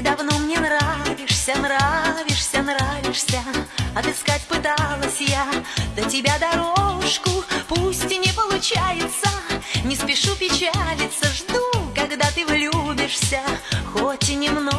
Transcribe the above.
И давно мне нравишься, нравишься, нравишься. Отыскать пыталась я до тебя дорожку. Пусть и не получается, не спешу печалиться. Жду, когда ты влюбишься, хоть и немного.